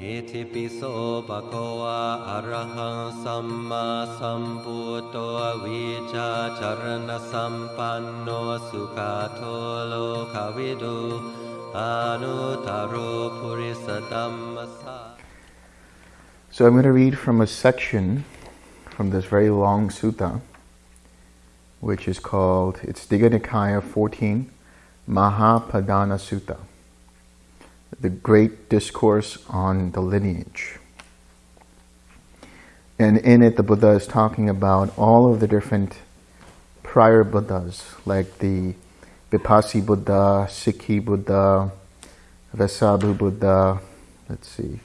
อิติปิโสภะคะวะอะระหังสัมมาสัมพุทโตวิชาจารณสัมปันโนสุขะโทโลกวิดูอนุตตโรภุริสตัมมสสะ So I'm going to read from a section from this very long sutta, which is called, it's Digha Nikaya 14, Mahapadana Sutta, the great discourse on the lineage. And in it, the Buddha is talking about all of the different prior Buddhas, like the Vipassi Buddha, Sikhi Buddha, Vessabhu Buddha, let's see,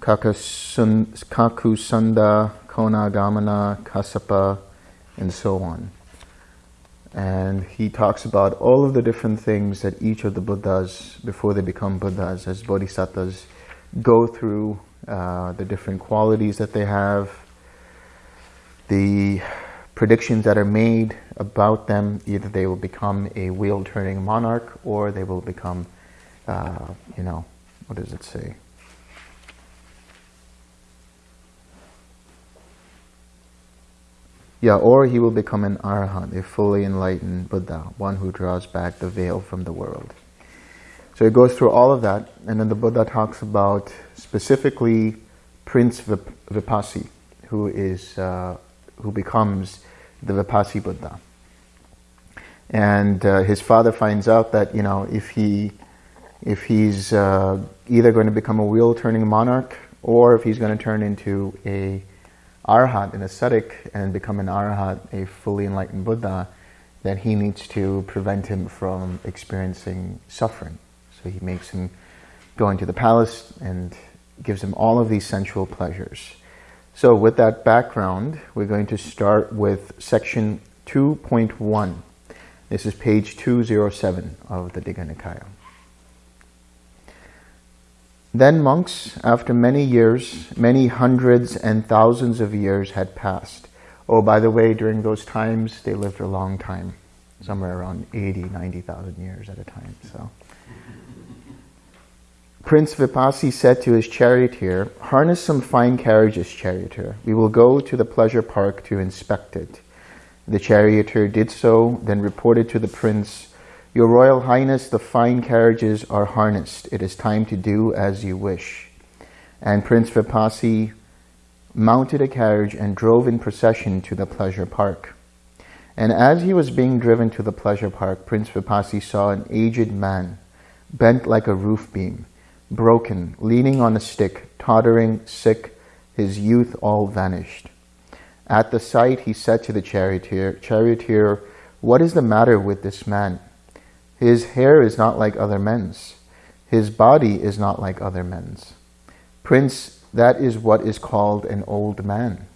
Kakusun- Kakusandha, Konagamana, Kassapa, and so on. And he talks about all of the different things that each of the Buddhas, before they become Buddhas, as Bodhisattvas, go through, uh, the different qualities that they have, the predictions that are made about them. Either they will become a wheel-turning monarch, or they will become, uh, you know, what does it say? Yeah, or he will become an arhat, a fully enlightened Buddha, one who draws back the veil from the world. So it goes through all of that, and then the Buddha talks about specifically Prince Vip- Vipassi, who is uh, who becomes the Vipassi Buddha. And uh, his father finds out that you know if he if he's uh, either going to become a wheel-turning monarch or if he's going to turn into a arhat, an ascetic, and become an arhat, a fully enlightened Buddha, then he needs to prevent him from experiencing suffering. So he makes him go into the palace and gives him all of these sensual pleasures. So with that background, we're going to start with section 2.1. This is page 207 of the Digha Nikaya. Then monks, after many years, many hundreds and thousands of years had passed. Oh, by the way, during those times, they lived a long time, somewhere around 80, 90,000 years at a time. So, Prince Vipassi said to his charioteer, Harness some fine carriages, charioteer. We will go to the pleasure park to inspect it. The charioteer did so, then reported to the prince, Your Royal Highness, the fine carriages are harnessed. It is time to do as you wish. And Prince Vipassi mounted a carriage and drove in procession to the pleasure park. And as he was being driven to the pleasure park, Prince Vipassi saw an aged man, bent like a roof beam, broken, leaning on a stick, tottering, sick, his youth all vanished. At the sight, he said to the charioteer, Charioteer, what is the matter with this man? His hair is not like other men's. His body is not like other men's. Prince, that is what is called an old man.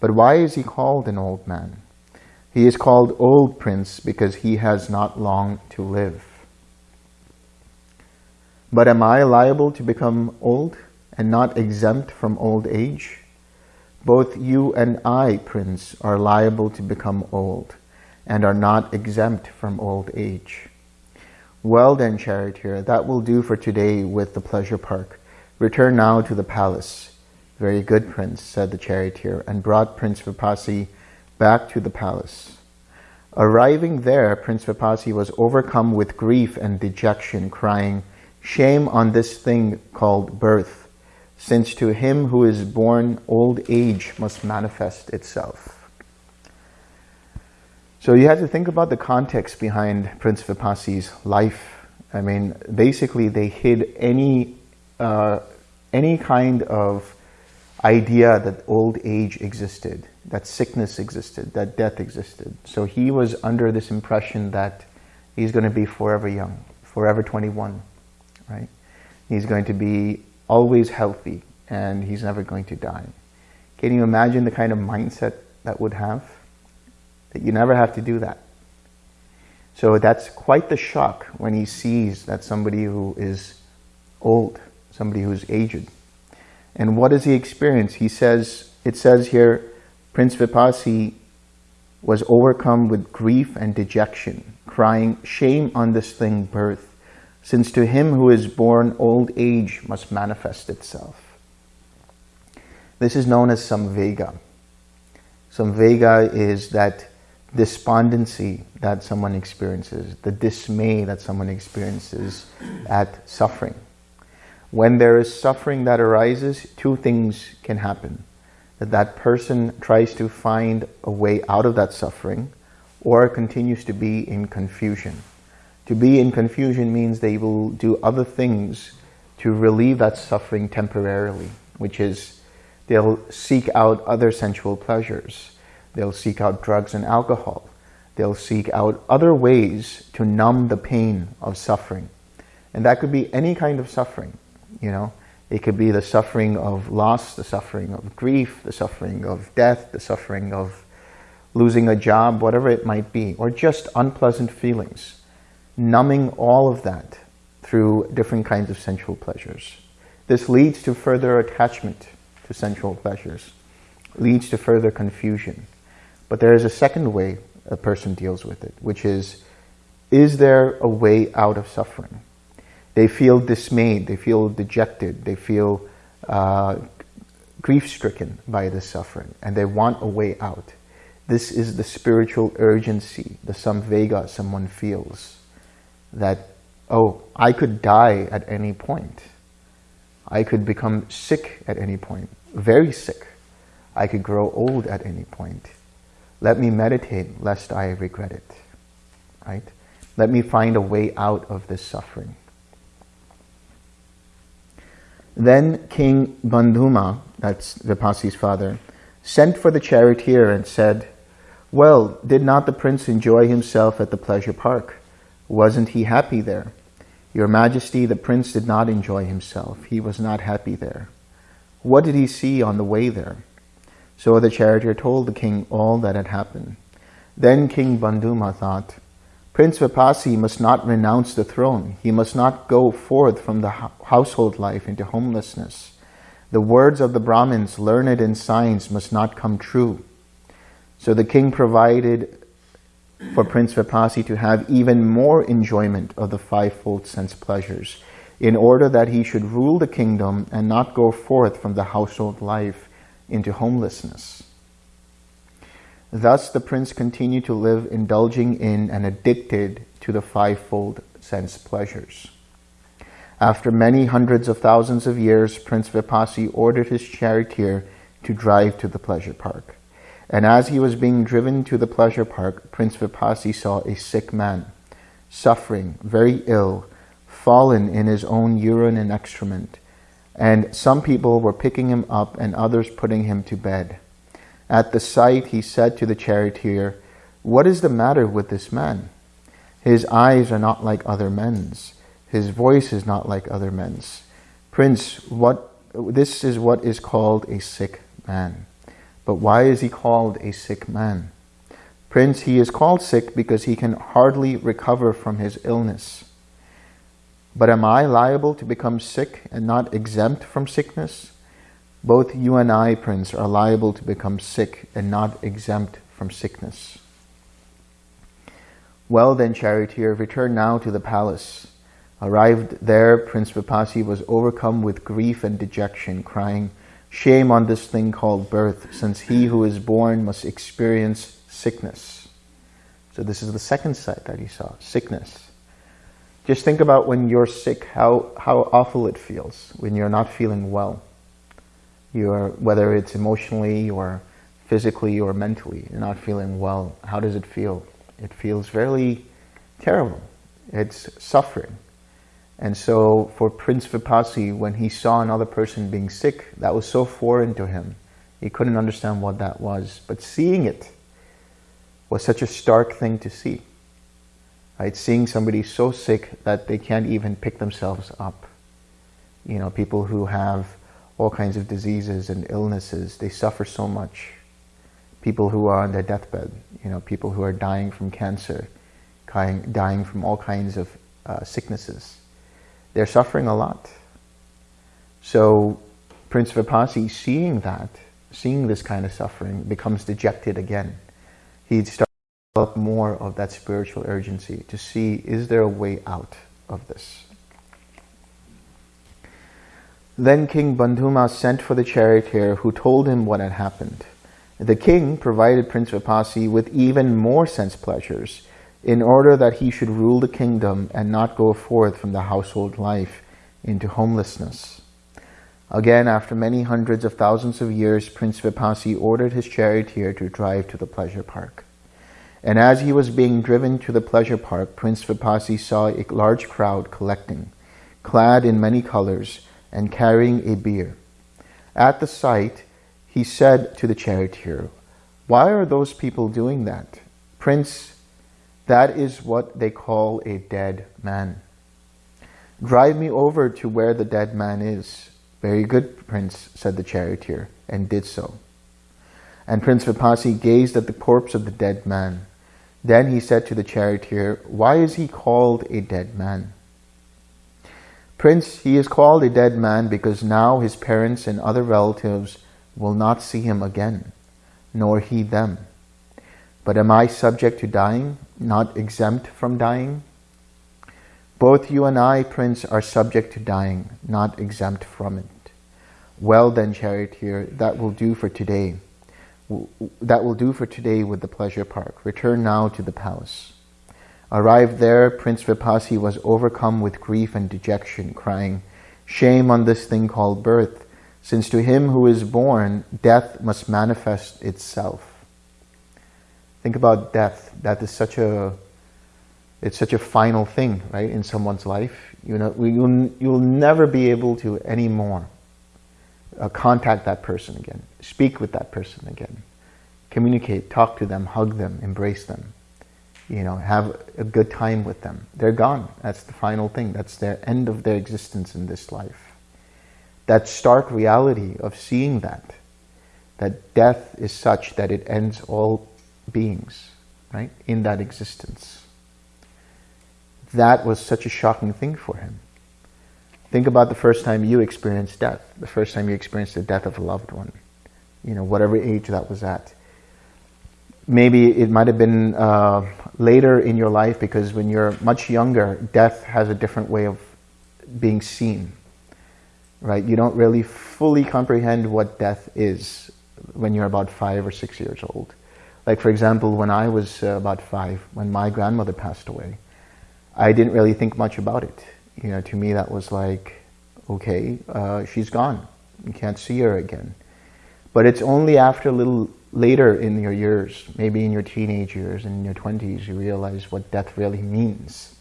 But why is he called an old man? He is called old prince because he has not long to live. But am I liable to become old and not exempt from old age? Both you and I, prince, are liable to become old and are not exempt from old age. Well then, charioteer, that will do for today with the pleasure park. Return now to the palace. Very good, prince, said the charioteer, and brought Prince Vipassi back to the palace. Arriving there, Prince Vipassi was overcome with grief and dejection, crying, Shame on this thing called birth, since to him who is born old age must manifest itself. So you have to think about the context behind Prince Vipassi's life. I mean, basically they hid any uh, any kind of idea that old age existed, that sickness existed, that death existed. So he was under this impression that he's going to be forever young, forever 21, right? He's going to be always healthy and he's never going to die. Can you imagine the kind of mindset that would have? That you never have to do that. So that's quite the shock when he sees that somebody who is old, somebody who's aged. And what does he experience? He says, it says here, Prince Vipassi was overcome with grief and dejection, crying, shame on this thing birth, since to him who is born old age must manifest itself. This is known as samvega. Samvega is that despondency that someone experiences, the dismay that someone experiences at suffering. When there is suffering that arises, two things can happen. That that person tries to find a way out of that suffering or continues to be in confusion. To be in confusion means they will do other things to relieve that suffering temporarily, which is they'll seek out other sensual pleasures. They'll seek out drugs and alcohol. They'll seek out other ways to numb the pain of suffering. And that could be any kind of suffering, you know. It could be the suffering of loss, the suffering of grief, the suffering of death, the suffering of losing a job, whatever it might be, or just unpleasant feelings. Numbing all of that through different kinds of sensual pleasures. This leads to further attachment to sensual pleasures, leads to further confusion. But there is a second way a person deals with it, which is, is there a way out of suffering? They feel dismayed, they feel dejected, they feel uh, grief-stricken by this suffering, and they want a way out. This is the spiritual urgency, the samvega someone feels, that, oh, I could die at any point. I could become sick at any point, very sick. I could grow old at any point. Let me meditate lest I regret it. Right? Let me find a way out of this suffering. Then King Bandhuma, that's Vipassi's father, sent for the charioteer and said, Well, did not the prince enjoy himself at the pleasure park? Wasn't he happy there? Your Majesty, the prince did not enjoy himself. He was not happy there. What did he see on the way there? So the charioteer told the king all that had happened. Then King Bandhuma thought, Prince Vipassi must not renounce the throne. He must not go forth from the household life into homelessness. The words of the Brahmins, learned in science, must not come true. So the king provided for Prince Vipassi to have even more enjoyment of the fivefold sense pleasures, in order that he should rule the kingdom and not go forth from the household life into homelessness. Thus the prince continued to live indulging in and addicted to the fivefold sense pleasures. After many hundreds of thousands of years, Prince Vipassi ordered his charioteer to drive to the pleasure park. And as he was being driven to the pleasure park, Prince Vipassi saw a sick man, suffering, very ill, fallen in his own urine and excrement, and some people were picking him up and others putting him to bed. At the sight, he said to the charioteer, What is the matter with this man? His eyes are not like other men's. His voice is not like other men's. Prince, what, this is what is called a sick man. But why is he called a sick man? Prince, he is called sick because he can hardly recover from his illness. But am I liable to become sick and not exempt from sickness? Both you and I, Prince, are liable to become sick and not exempt from sickness. Well then, charioteer, return now to the palace. Arrived there, Prince Vipassi was overcome with grief and dejection, crying, Shame on this thing called birth, since he who is born must experience sickness. So this is the second sight that he saw, sickness. Just think about when you're sick, how, how awful it feels when you're not feeling well. You're, whether it's emotionally or physically or mentally, you're not feeling well. How does it feel? It feels very terrible. It's suffering. And so for Prince Vipassi, when he saw another person being sick, that was so foreign to him. He couldn't understand what that was. But seeing it was such a stark thing to see right? Seeing somebody so sick that they can't even pick themselves up. You know, people who have all kinds of diseases and illnesses, they suffer so much. People who are on their deathbed, you know, people who are dying from cancer, dying from all kinds of uh, sicknesses. They're suffering a lot. So Prince Vipassi, seeing that, seeing this kind of suffering, becomes dejected again. He starts develop more of that spiritual urgency to see, is there a way out of this? Then King Bandhuma sent for the charioteer who told him what had happened. The king provided Prince Vipassi with even more sense pleasures in order that he should rule the kingdom and not go forth from the household life into homelessness. Again, after many hundreds of thousands of years, Prince Vipassi ordered his charioteer to drive to the pleasure park. And as he was being driven to the pleasure park, Prince Vipassi saw a large crowd collecting, clad in many colors and carrying a bier. At the sight, he said to the charioteer, Why are those people doing that? Prince, that is what they call a dead man. Drive me over to where the dead man is. Very good, Prince, said the charioteer, and did so. And Prince Vipassi gazed at the corpse of the dead man. Then he said to the charioteer, Why is he called a dead man? Prince, he is called a dead man because now his parents and other relatives will not see him again, nor he them. But am I subject to dying, not exempt from dying? Both you and I, Prince, are subject to dying, not exempt from it. Well then, charioteer, that will do for today. That will do for today with the pleasure park. Return now to the palace. Arrived there, Prince Vipassi was overcome with grief and dejection, crying, Shame on this thing called birth, since to him who is born, death must manifest itself. Think about death. Death is such a it's such a final thing, right, in someone's life. You know, you'll, you'll never be able to anymore uh, contact that person again, speak with that person again, communicate, talk to them, hug them, embrace them, you know, have a good time with them. They're gone. That's the final thing. That's their end of their existence in this life. That stark reality of seeing that, that death is such that it ends all beings, right, in that existence that was such a shocking thing for him. Think about the first time you experienced death, the first time you experienced the death of a loved one, you know, whatever age that was at. Maybe it might have been uh, later in your life because when you're much younger, death has a different way of being seen, right? You don't really fully comprehend what death is when you're about five or six years old. Like, for example, when I was uh, about five, when my grandmother passed away, I didn't really think much about it. You know, to me that was like, okay, uh, she's gone. You can't see her again. But it's only after a little later in your years, maybe in your teenage years and in your 20s, you realize what death really means.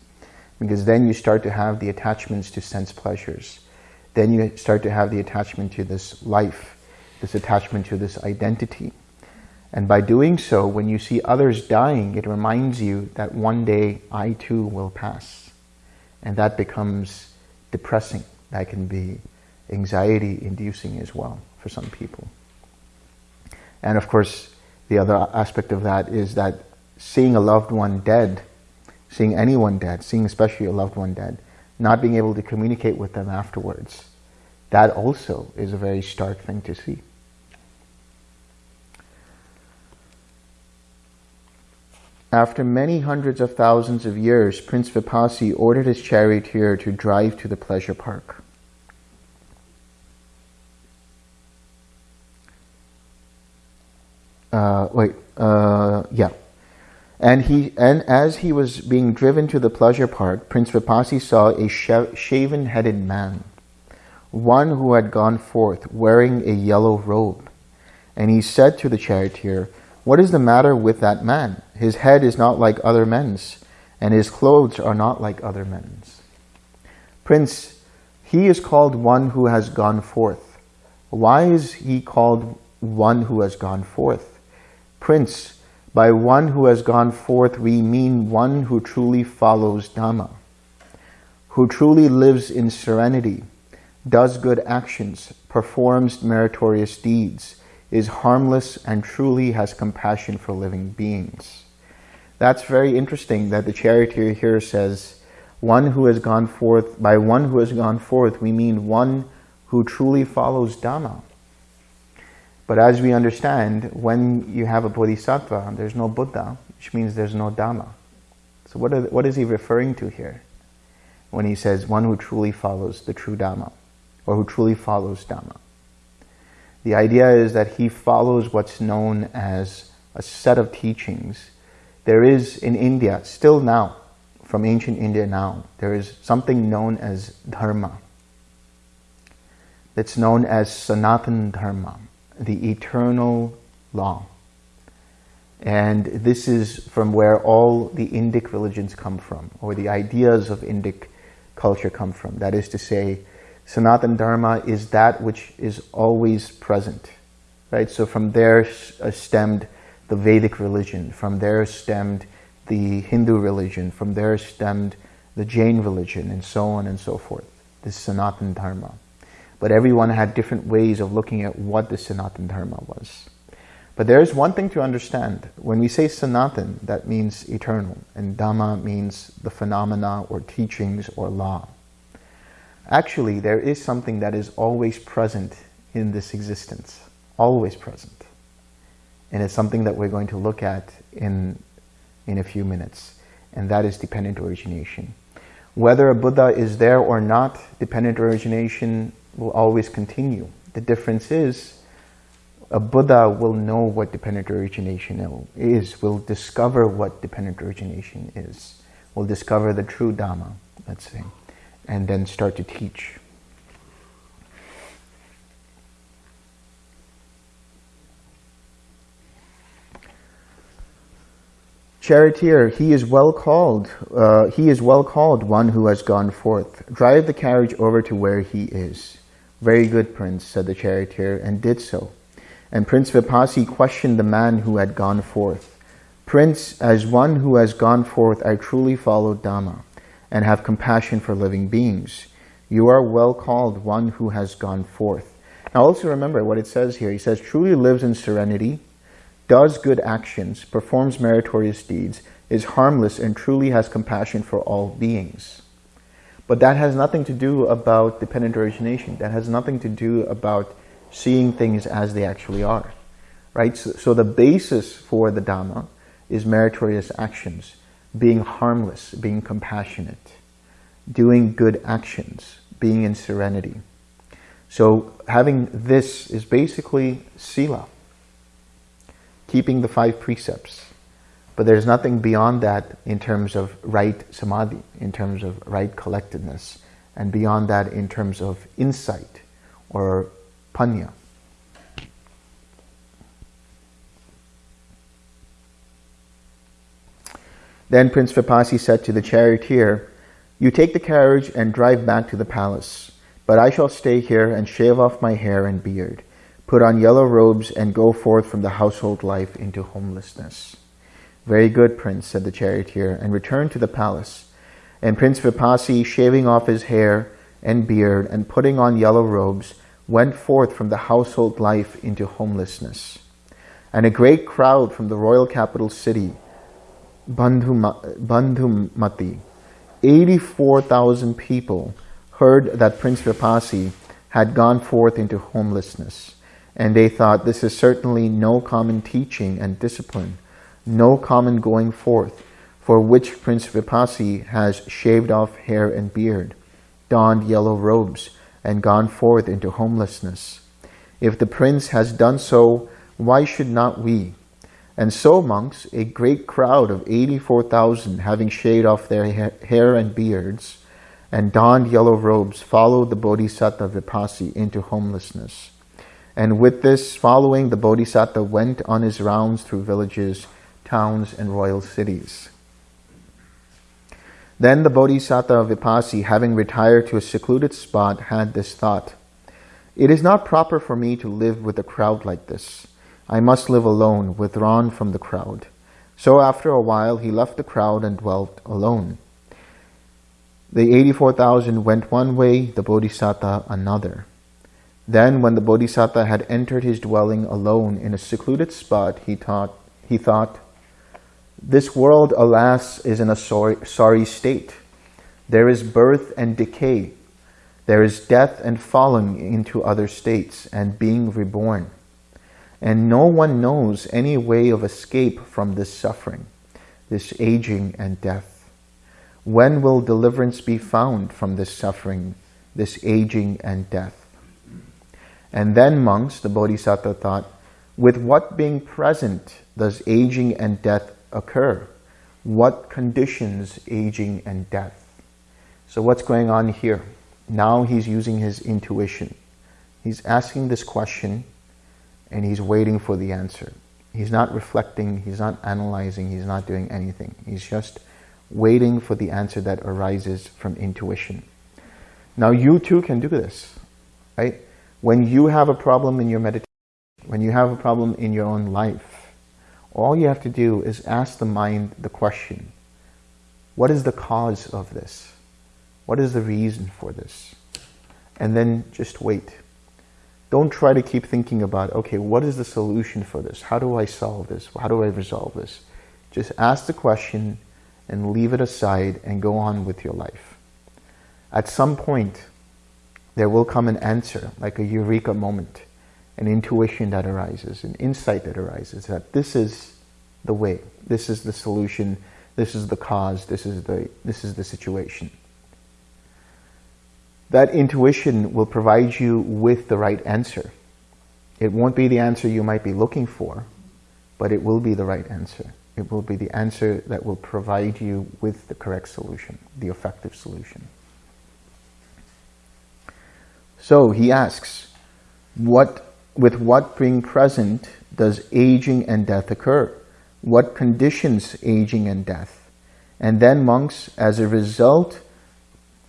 Because then you start to have the attachments to sense pleasures. Then you start to have the attachment to this life, this attachment to this identity. And by doing so, when you see others dying, it reminds you that one day I too will pass. And that becomes depressing. That can be anxiety inducing as well for some people. And of course, the other aspect of that is that seeing a loved one dead, seeing anyone dead, seeing especially a loved one dead, not being able to communicate with them afterwards, that also is a very stark thing to see. After many hundreds of thousands of years, Prince Vipassi ordered his charioteer to drive to the pleasure park. Uh, wait, uh, yeah. And he, and as he was being driven to the pleasure park, Prince Vipassi saw a shaven-headed man, one who had gone forth wearing a yellow robe. And he said to the charioteer, what is the matter with that man? His head is not like other men's, and his clothes are not like other men's. Prince, he is called one who has gone forth. Why is he called one who has gone forth? Prince, by one who has gone forth, we mean one who truly follows Dhamma, who truly lives in serenity, does good actions, performs meritorious deeds, is harmless and truly has compassion for living beings. That's very interesting that the charioteer here says, one who has gone forth, by one who has gone forth, we mean one who truly follows Dhamma. But as we understand, when you have a bodhisattva, there's no Buddha, which means there's no Dhamma. So what, are, what is he referring to here? When he says, one who truly follows the true Dhamma. or who truly follows Dhamma. The idea is that he follows what's known as a set of teachings. There is in India, still now, from ancient India now, there is something known as Dharma. It's known as Sanatan Dharma, the eternal law. And this is from where all the Indic religions come from, or the ideas of Indic culture come from. That is to say, Sanatan Dharma is that which is always present. Right? So from there uh, stemmed the Vedic religion, from there stemmed the Hindu religion, from there stemmed the Jain religion, and so on and so forth. This Sanatan Dharma. But everyone had different ways of looking at what the Sanatan Dharma was. But there is one thing to understand. When we say Sanatan, that means eternal, and Dhamma means the phenomena or teachings or law. Actually, there is something that is always present in this existence, always present. And it's something that we're going to look at in, in a few minutes, and that is dependent origination. Whether a Buddha is there or not, dependent origination will always continue. The difference is a Buddha will know what dependent origination is, will discover what dependent origination is, will discover the true Dhamma, let's say, and then start to teach. Charioteer, he is well called. Uh, he is well called, one who has gone forth. Drive the carriage over to where he is. Very good, prince, said the charioteer, and did so. And Prince Vipassi questioned the man who had gone forth. Prince, as one who has gone forth, I truly follow Dhamma and have compassion for living beings. You are well called one who has gone forth. Now also remember what it says here. He says, truly lives in serenity, does good actions, performs meritorious deeds, is harmless and truly has compassion for all beings. But that has nothing to do about dependent origination. That has nothing to do about seeing things as they actually are, right? So, so the basis for the Dhamma is meritorious actions, being harmless, being compassionate, doing good actions, being in serenity. So having this is basically sila, keeping the five precepts. But there's nothing beyond that in terms of right samadhi, in terms of right collectedness, and beyond that in terms of insight or panya. Then Prince Vipassi said to the charioteer, You take the carriage and drive back to the palace, but I shall stay here and shave off my hair and beard, put on yellow robes and go forth from the household life into homelessness. Very good, Prince, said the charioteer, and returned to the palace. And Prince Vipassi, shaving off his hair and beard and putting on yellow robes, went forth from the household life into homelessness. And a great crowd from the royal capital city, Bandhumati, 84,000 people heard that Prince Vipassi had gone forth into homelessness. And they thought, this is certainly no common teaching and discipline, no common going forth, for which Prince Vipassi has shaved off hair and beard, donned yellow robes, and gone forth into homelessness. If the prince has done so, why should not we? And so, monks, a great crowd of 84,000, having shaved off their hair and beards, and donned yellow robes, followed the Bodhisattva Vipassi into homelessness. And with this following, the Bodhisattva went on his rounds through villages, towns, and royal cities. Then the Bodhisattva Vipassi, having retired to a secluded spot, had this thought, It is not proper for me to live with a crowd like this. I must live alone, withdrawn from the crowd. So after a while he left the crowd and dwelt alone. The 84,000 went one way, the Bodhisattva another. Then when the Bodhisattva had entered his dwelling alone in a secluded spot, he, thought, he thought, this world, alas, is in a sorry, sorry state. There is birth and decay. There is death and falling into other states and being reborn. And no one knows any way of escape from this suffering, this aging and death. When will deliverance be found from this suffering, this aging and death. And then monks, the Bodhisattva thought, with what being present does aging and death occur? What conditions aging and death? So what's going on here? Now he's using his intuition. He's asking this question and he's waiting for the answer. He's not reflecting, he's not analyzing, he's not doing anything. He's just waiting for the answer that arises from intuition. Now you too can do this, right? When you have a problem in your meditation, when you have a problem in your own life, all you have to do is ask the mind the question, what is the cause of this? What is the reason for this? And then just wait. Don't try to keep thinking about, okay, what is the solution for this? How do I solve this? How do I resolve this? Just ask the question and leave it aside and go on with your life. At some point, there will come an answer, like a eureka moment, an intuition that arises, an insight that arises, that this is the way, this is the solution, this is the cause, this is the, this is the situation that intuition will provide you with the right answer. It won't be the answer you might be looking for, but it will be the right answer. It will be the answer that will provide you with the correct solution, the effective solution. So he asks, what, with what being present does aging and death occur? What conditions aging and death? And then monks, as a result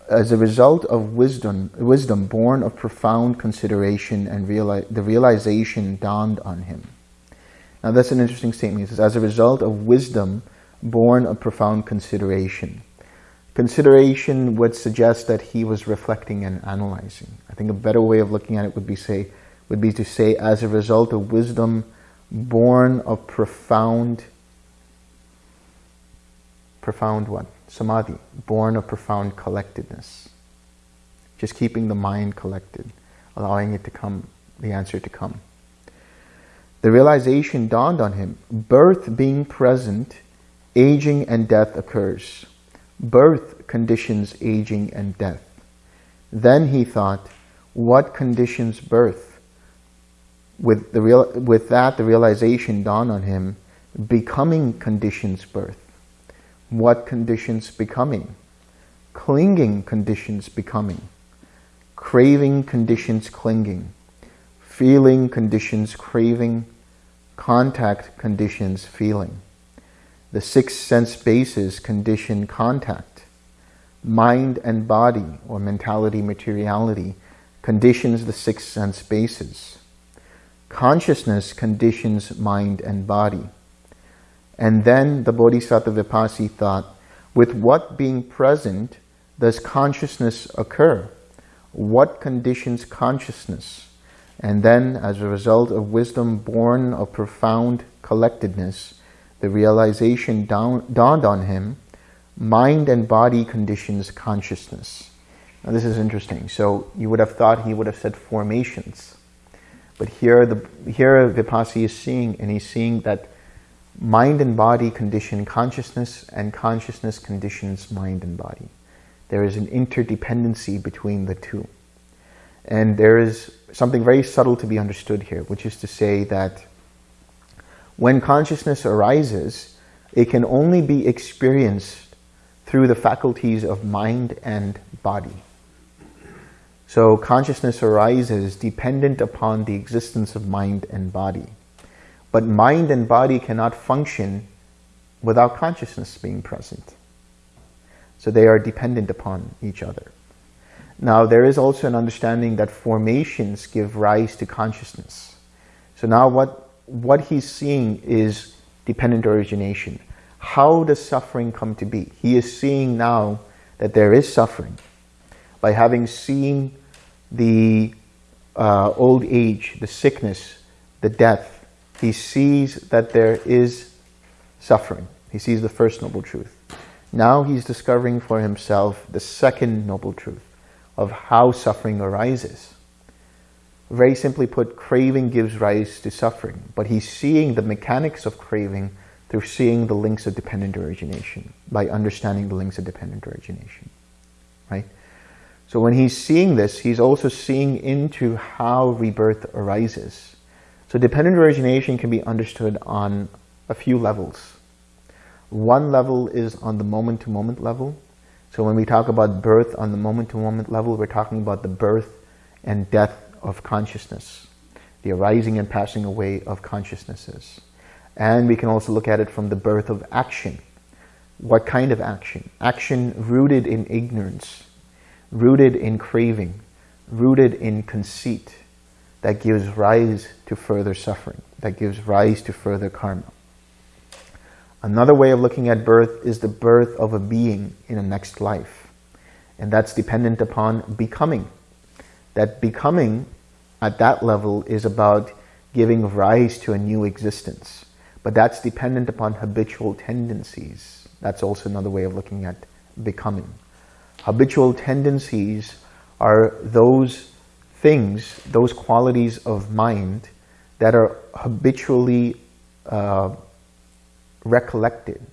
as a result of wisdom, wisdom born of profound consideration and reali the realization dawned on him. Now that's an interesting statement. He says, as a result of wisdom born of profound consideration. Consideration would suggest that he was reflecting and analyzing. I think a better way of looking at it would be say, would be to say, as a result of wisdom born of profound, profound what? Samadhi, born of profound collectedness. Just keeping the mind collected, allowing it to come, the answer to come. The realization dawned on him, birth being present, aging and death occurs. Birth conditions aging and death. Then he thought, what conditions birth? With, the real, with that, the realization dawned on him, becoming conditions birth what conditions becoming, clinging conditions becoming, craving conditions clinging, feeling conditions craving, contact conditions feeling. The six sense bases condition contact. Mind and body, or mentality materiality, conditions the six sense bases. Consciousness conditions mind and body. And then the Bodhisattva Vipassi thought, with what being present does consciousness occur? What conditions consciousness? And then, as a result of wisdom born of profound collectedness, the realization dawned on him, mind and body conditions consciousness. Now this is interesting. So you would have thought he would have said formations. But here, the, here Vipassi is seeing, and he's seeing that mind and body condition consciousness and consciousness conditions mind and body. There is an interdependency between the two. And there is something very subtle to be understood here, which is to say that when consciousness arises, it can only be experienced through the faculties of mind and body. So consciousness arises dependent upon the existence of mind and body. But mind and body cannot function without consciousness being present. So they are dependent upon each other. Now there is also an understanding that formations give rise to consciousness. So now what, what he's seeing is dependent origination. How does suffering come to be? He is seeing now that there is suffering. By having seen the uh, old age, the sickness, the death, he sees that there is suffering. He sees the first noble truth. Now he's discovering for himself the second noble truth of how suffering arises. Very simply put, craving gives rise to suffering, but he's seeing the mechanics of craving through seeing the links of dependent origination, by understanding the links of dependent origination, right? So when he's seeing this, he's also seeing into how rebirth arises. So dependent origination can be understood on a few levels. One level is on the moment-to-moment -moment level. So when we talk about birth on the moment-to-moment -moment level, we're talking about the birth and death of consciousness, the arising and passing away of consciousnesses. And we can also look at it from the birth of action. What kind of action? Action rooted in ignorance, rooted in craving, rooted in conceit, that gives rise to further suffering, that gives rise to further karma. Another way of looking at birth is the birth of a being in a next life. And that's dependent upon becoming. That becoming at that level is about giving rise to a new existence. But that's dependent upon habitual tendencies. That's also another way of looking at becoming. Habitual tendencies are those things, those qualities of mind that are habitually uh, recollected,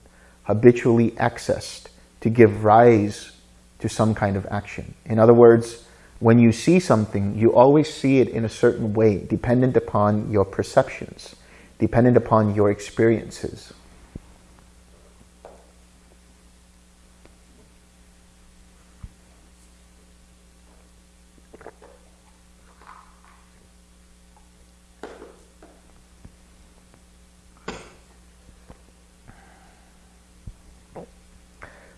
habitually accessed to give rise to some kind of action. In other words, when you see something, you always see it in a certain way, dependent upon your perceptions, dependent upon your experiences.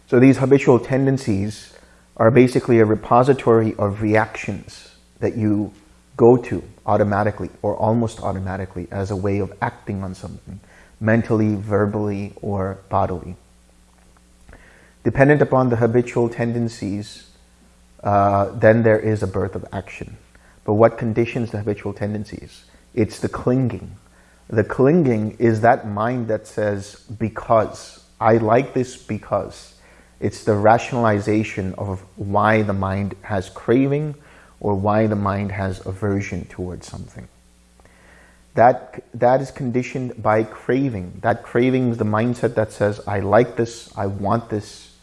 So these habitual tendencies are basically a repository of reactions that you go to automatically or almost automatically as a way of acting on something, mentally, verbally, or bodily. Dependent upon the habitual tendencies, uh, then there is a birth of action. But what conditions the habitual tendencies? It's the clinging. The clinging is that mind that says, because. I like this because. It's the rationalization of why the mind has craving or why the mind has aversion towards something. That, that is conditioned by craving. That craving is the mindset that says, I like this, I want this,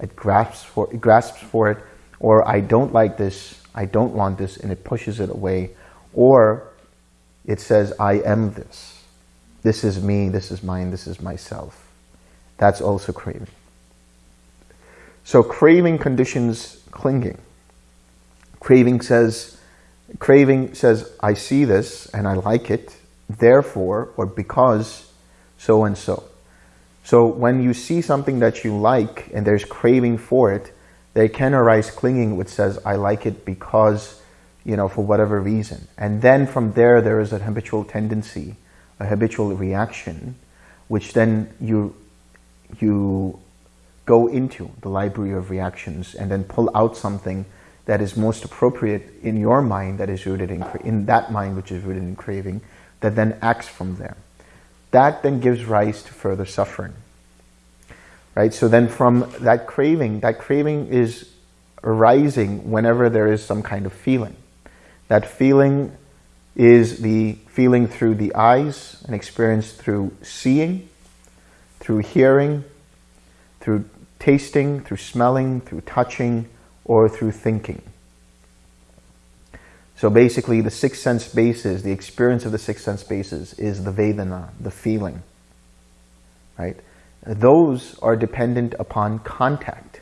it grasps for, it grasps for it, or I don't like this, I don't want this, and it pushes it away. Or it says, I am this. This is me, this is mine, this is myself. That's also craving. So craving conditions clinging. Craving says, craving says, I see this and I like it, therefore, or because so and so. So when you see something that you like and there's craving for it, there can arise clinging which says, I like it because, you know, for whatever reason. And then from there, there is a habitual tendency, a habitual reaction, which then you, you go into the library of reactions and then pull out something that is most appropriate in your mind that is rooted in, in that mind which is rooted in craving that then acts from there. That then gives rise to further suffering. Right? So then from that craving, that craving is arising whenever there is some kind of feeling. That feeling is the feeling through the eyes and experienced through seeing, through hearing, through tasting, through smelling, through touching, or through thinking. So basically the six sense bases, the experience of the six sense bases is the Vedana, the feeling, right? Those are dependent upon contact.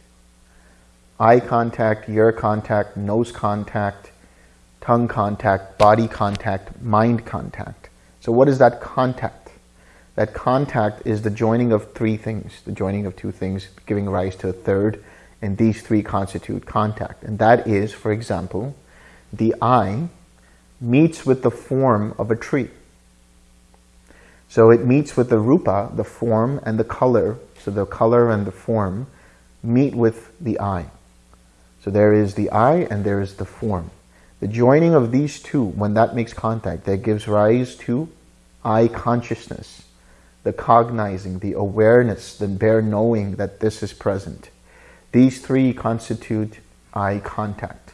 Eye contact, ear contact, nose contact, tongue contact, body contact, mind contact. So what is that contact? That contact is the joining of three things, the joining of two things giving rise to a third, and these three constitute contact. And that is, for example, the eye meets with the form of a tree. So it meets with the rupa, the form, and the color. So the color and the form meet with the eye. So there is the eye and there is the form. The joining of these two, when that makes contact, that gives rise to eye consciousness the cognizing, the awareness, the bare knowing that this is present. These three constitute eye contact.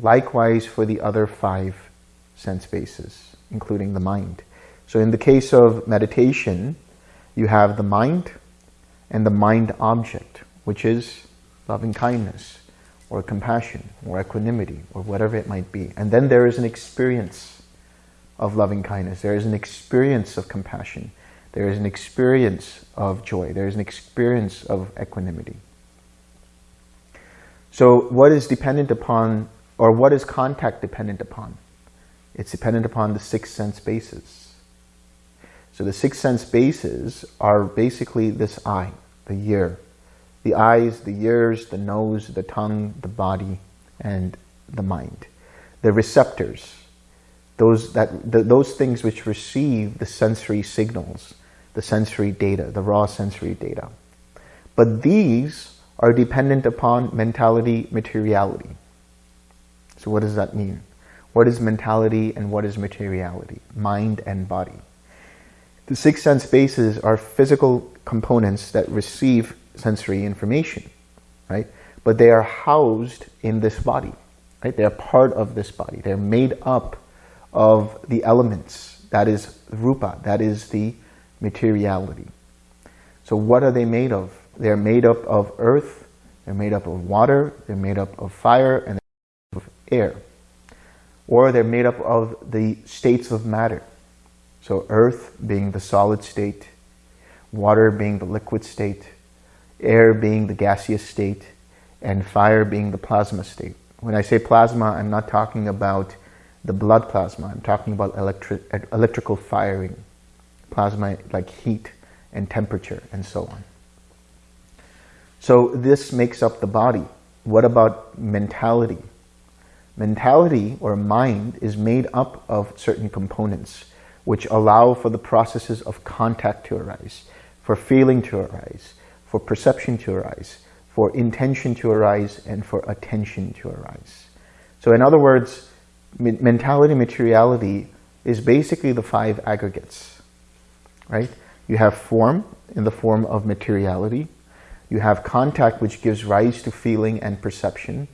Likewise for the other five sense bases, including the mind. So in the case of meditation, you have the mind and the mind object, which is loving kindness, or compassion or equanimity or whatever it might be. And then there is an experience of loving kindness. There is an experience of compassion. There is an experience of joy. There is an experience of equanimity. So what is dependent upon, or what is contact dependent upon? It's dependent upon the six sense bases. So the six sense bases are basically this eye, the ear, the eyes, the ears, the nose, the tongue, the body, and the mind. The receptors, those, that, the, those things which receive the sensory signals, the sensory data, the raw sensory data. But these are dependent upon mentality, materiality. So what does that mean? What is mentality and what is materiality? Mind and body. The six sense bases are physical components that receive sensory information, right? But they are housed in this body, right? They're part of this body. They're made up of the elements. That is rupa. That is the materiality. So what are they made of? They're made up of earth, they're made up of water, they're made up of fire, and they're made up of air. Or they're made up of the states of matter. So earth being the solid state, water being the liquid state, air being the gaseous state, and fire being the plasma state. When I say plasma, I'm not talking about the blood plasma. I'm talking about electri electrical firing, plasma like heat and temperature and so on. So this makes up the body. What about mentality? Mentality or mind is made up of certain components which allow for the processes of contact to arise, for feeling to arise, for perception to arise, for intention to arise, and for attention to arise. So in other words, mentality materiality is basically the five aggregates, right? You have form in the form of materiality. You have contact, which gives rise to feeling and perception.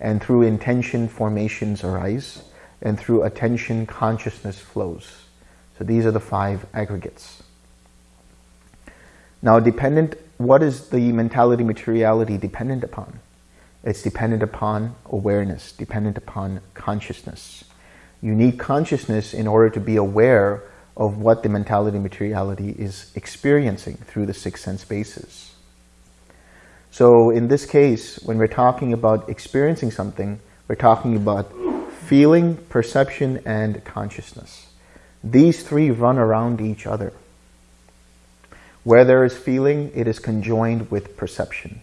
And through intention, formations arise. And through attention, consciousness flows. So these are the five aggregates. Now, dependent, what is the mentality materiality dependent upon? It's dependent upon awareness, dependent upon consciousness. You need consciousness in order to be aware of what the mentality materiality is experiencing through the six sense bases. So in this case, when we're talking about experiencing something, we're talking about feeling, perception, and consciousness. These three run around each other. Where there is feeling, it is conjoined with perception.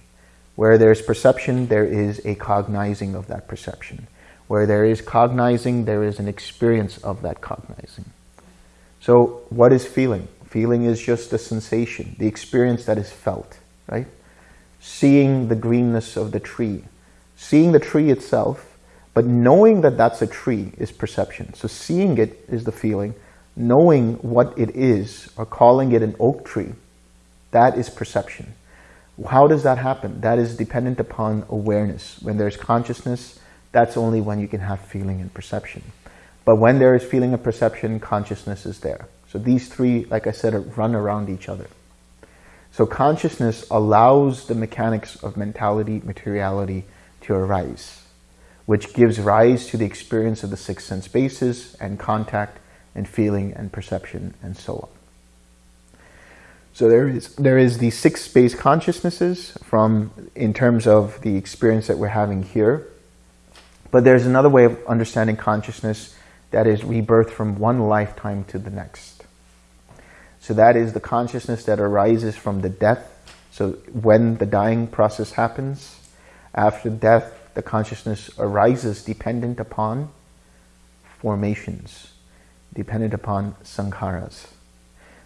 Where there is perception, there is a cognizing of that perception. Where there is cognizing, there is an experience of that cognizing. So what is feeling? Feeling is just a sensation, the experience that is felt, right? Seeing the greenness of the tree, seeing the tree itself, but knowing that that's a tree is perception. So seeing it is the feeling, knowing what it is, or calling it an oak tree, that is perception. How does that happen? That is dependent upon awareness. When there's consciousness, that's only when you can have feeling and perception. But when there is feeling and perception, consciousness is there. So these three, like I said, run around each other. So consciousness allows the mechanics of mentality, materiality to arise, which gives rise to the experience of the six sense bases and contact and feeling and perception and so on. So there is there is the six space consciousnesses from in terms of the experience that we're having here. But there's another way of understanding consciousness that is rebirth from one lifetime to the next. So that is the consciousness that arises from the death. So when the dying process happens, after death, the consciousness arises dependent upon formations, dependent upon sankharas.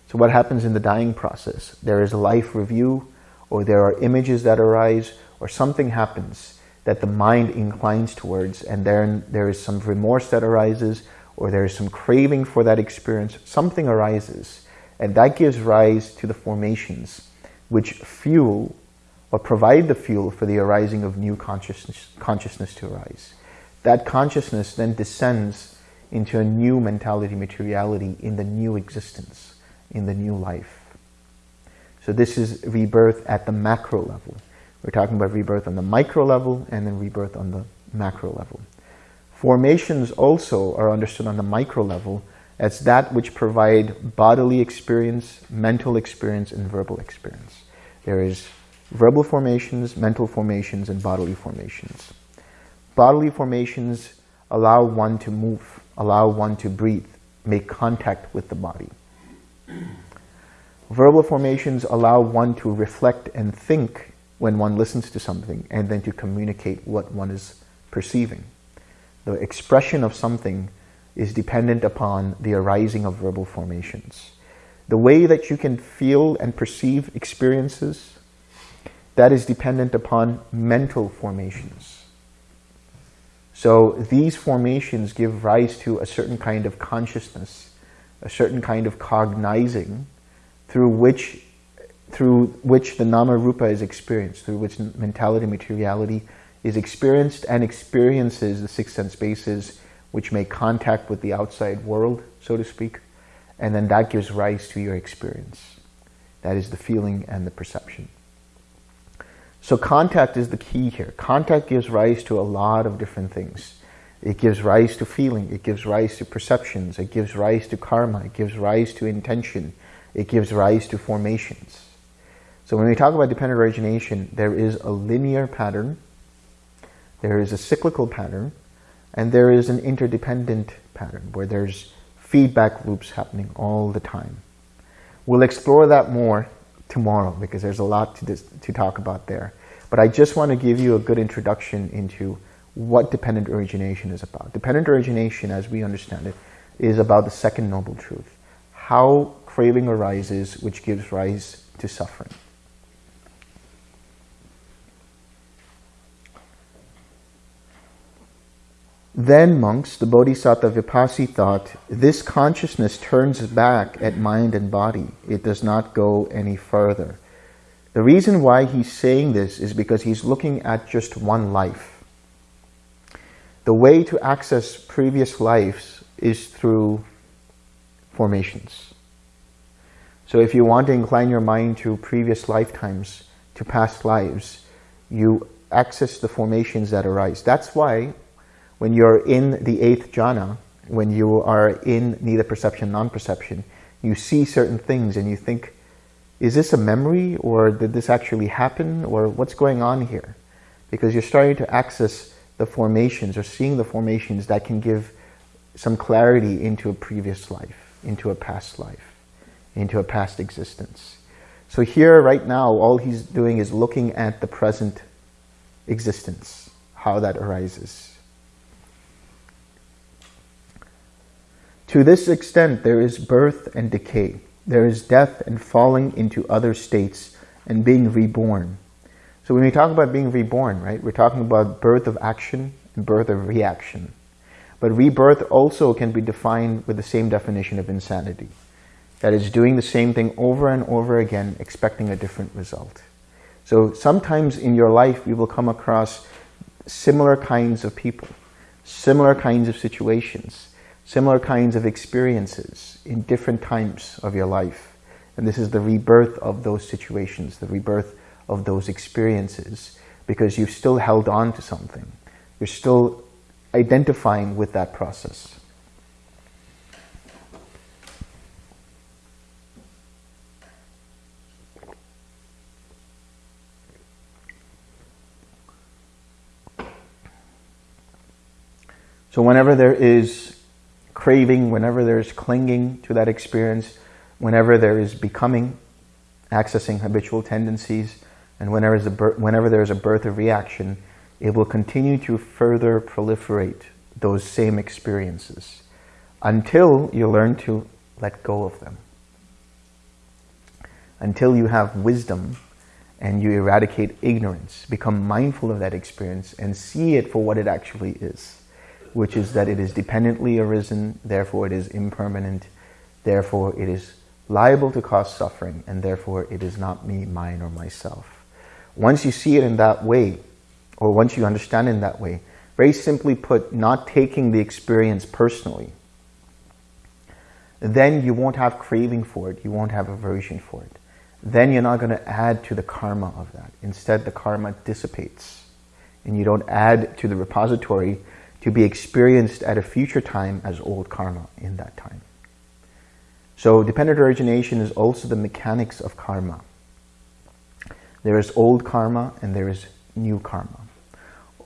So what happens in the dying process? There is life review, or there are images that arise, or something happens that the mind inclines towards, and then there is some remorse that arises, or there is some craving for that experience. Something arises, and that gives rise to the formations, which fuel or provide the fuel for the arising of new consciousness, consciousness to arise. That consciousness then descends into a new mentality, materiality in the new existence in the new life. So this is rebirth at the macro level. We're talking about rebirth on the micro level and then rebirth on the macro level. Formations also are understood on the micro level as that which provide bodily experience, mental experience, and verbal experience. There is verbal formations, mental formations, and bodily formations. Bodily formations allow one to move, allow one to breathe, make contact with the body. Verbal formations allow one to reflect and think when one listens to something and then to communicate what one is perceiving. The expression of something is dependent upon the arising of verbal formations. The way that you can feel and perceive experiences, that is dependent upon mental formations. So these formations give rise to a certain kind of consciousness, a certain kind of cognizing through which through which the nama rupa is experienced, through which mentality, materiality is experienced and experiences the six sense bases which make contact with the outside world, so to speak, and then that gives rise to your experience. That is the feeling and the perception. So contact is the key here. Contact gives rise to a lot of different things. It gives rise to feeling, it gives rise to perceptions, it gives rise to karma, it gives rise to intention, it gives rise to formations. So when we talk about dependent origination, there is a linear pattern, there is a cyclical pattern, and there is an interdependent pattern where there's feedback loops happening all the time. We'll explore that more tomorrow because there's a lot to, to talk about there. But I just want to give you a good introduction into what dependent origination is about. Dependent origination, as we understand it, is about the second noble truth. How craving arises, which gives rise to suffering. Then, monks, the Bodhisattva Vipassi thought, this consciousness turns back at mind and body. It does not go any further. The reason why he's saying this is because he's looking at just one life. The way to access previous lives is through formations. So if you want to incline your mind to previous lifetimes, to past lives, you access the formations that arise. That's why when you're in the eighth jhana, when you are in neither perception, non-perception, you see certain things and you think, is this a memory or did this actually happen or what's going on here? Because you're starting to access the formations or seeing the formations that can give some clarity into a previous life, into a past life, into a past existence. So here, right now, all he's doing is looking at the present existence, how that arises. To this extent, there is birth and decay. There is death and falling into other states and being reborn. So when we talk about being reborn, right, we're talking about birth of action and birth of reaction. But rebirth also can be defined with the same definition of insanity. That is doing the same thing over and over again, expecting a different result. So sometimes in your life, you will come across similar kinds of people, similar kinds of situations, similar kinds of experiences in different times of your life. And this is the rebirth of those situations, the rebirth of those experiences, because you've still held on to something. You're still identifying with that process. So whenever there is craving, whenever there's clinging to that experience, whenever there is becoming, accessing habitual tendencies, and whenever, is whenever there is a birth of reaction, it will continue to further proliferate those same experiences until you learn to let go of them. Until you have wisdom and you eradicate ignorance, become mindful of that experience and see it for what it actually is which is that it is dependently arisen, therefore it is impermanent, therefore it is liable to cause suffering, and therefore it is not me, mine, or myself. Once you see it in that way, or once you understand in that way, very simply put, not taking the experience personally, then you won't have craving for it, you won't have aversion for it. then you're not going to add to the karma of that. Instead, the karma dissipates and you don't add to the repository to be experienced at a future time as old karma in that time. So dependent origination is also the mechanics of karma. There is old karma and there is new karma.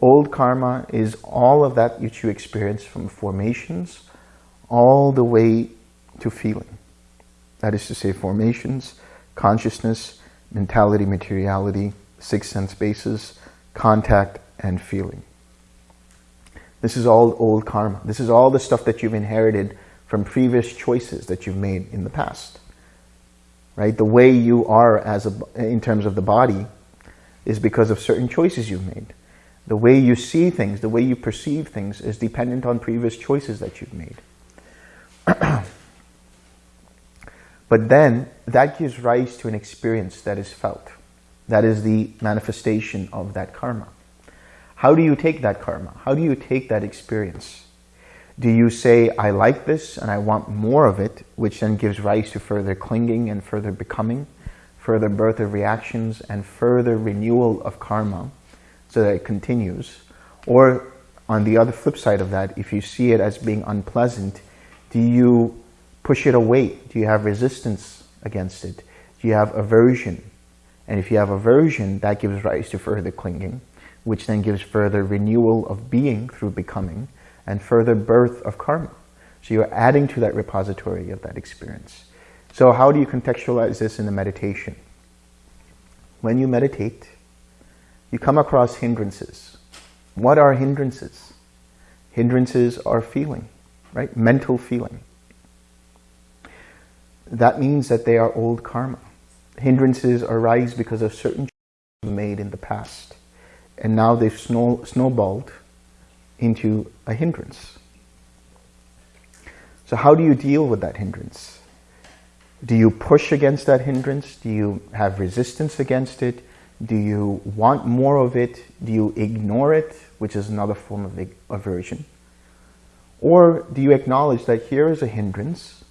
Old karma is all of that which you experience from formations all the way to feeling. That is to say formations, consciousness, mentality, materiality, six sense bases, contact, and feeling. This is all old karma. This is all the stuff that you've inherited from previous choices that you've made in the past. Right? The way you are as a, in terms of the body is because of certain choices you've made. The way you see things, the way you perceive things is dependent on previous choices that you've made. but then that gives rise to an experience that is felt. That is the manifestation of that karma. How do you take that karma? How do you take that experience? Do you say, I like this and I want more of it, which then gives rise to further clinging and further becoming, further birth of reactions and further renewal of karma so that it continues? Or on the other flip side of that, if you see it as being unpleasant, do you push it away? Do you have resistance against it? Do you have aversion? And if you have aversion, that gives rise to further clinging which then gives further renewal of being through becoming and further birth of karma. So you're adding to that repository of that experience. So how do you contextualize this in the meditation? When you meditate, you come across hindrances. What are hindrances? Hindrances are feeling, right? Mental feeling. That means that they are old karma. Hindrances arise because of certain made in the past and now they've snow, snowballed into a hindrance. So how do you deal with that hindrance? Do you push against that hindrance? Do you have resistance against it? Do you want more of it? Do you ignore it, which is another form of aversion? Or do you acknowledge that here is a hindrance